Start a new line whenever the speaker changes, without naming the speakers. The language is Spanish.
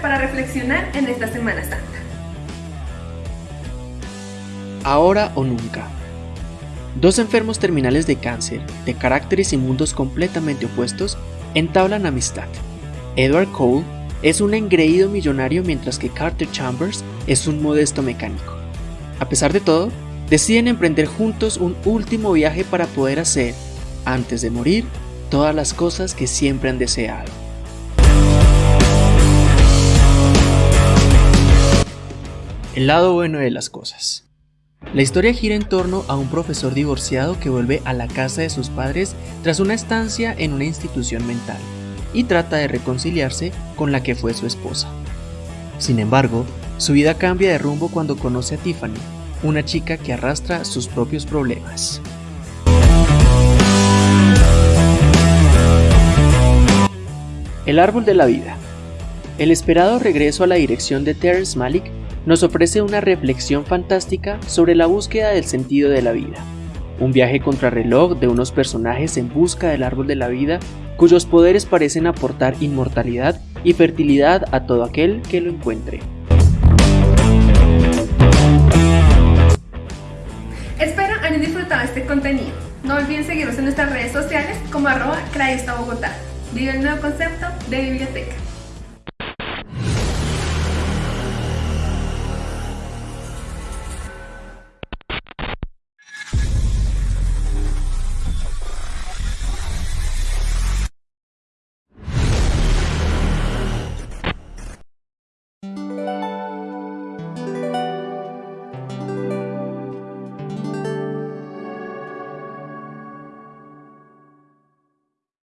para reflexionar en esta Semana Santa.
Ahora o nunca. Dos enfermos terminales de cáncer, de caracteres y mundos completamente opuestos, entablan amistad. Edward Cole es un engreído millonario mientras que Carter Chambers es un modesto mecánico. A pesar de todo, deciden emprender juntos un último viaje para poder hacer, antes de morir, todas las cosas que siempre han deseado. El lado bueno de las cosas. La historia gira en torno a un profesor divorciado que vuelve a la casa de sus padres tras una estancia en una institución mental y trata de reconciliarse con la que fue su esposa. Sin embargo, su vida cambia de rumbo cuando conoce a Tiffany, una chica que arrastra sus propios problemas. El árbol de la vida. El esperado regreso a la dirección de Terrence Malick nos ofrece una reflexión fantástica sobre la búsqueda del sentido de la vida. Un viaje contrarreloj de unos personajes en busca del árbol de la vida cuyos poderes parecen aportar inmortalidad y fertilidad a todo aquel que lo encuentre.
Espero hayan disfrutado este contenido. No olviden seguirnos en nuestras redes sociales como arroba Bogotá. Vive el nuevo concepto de biblioteca.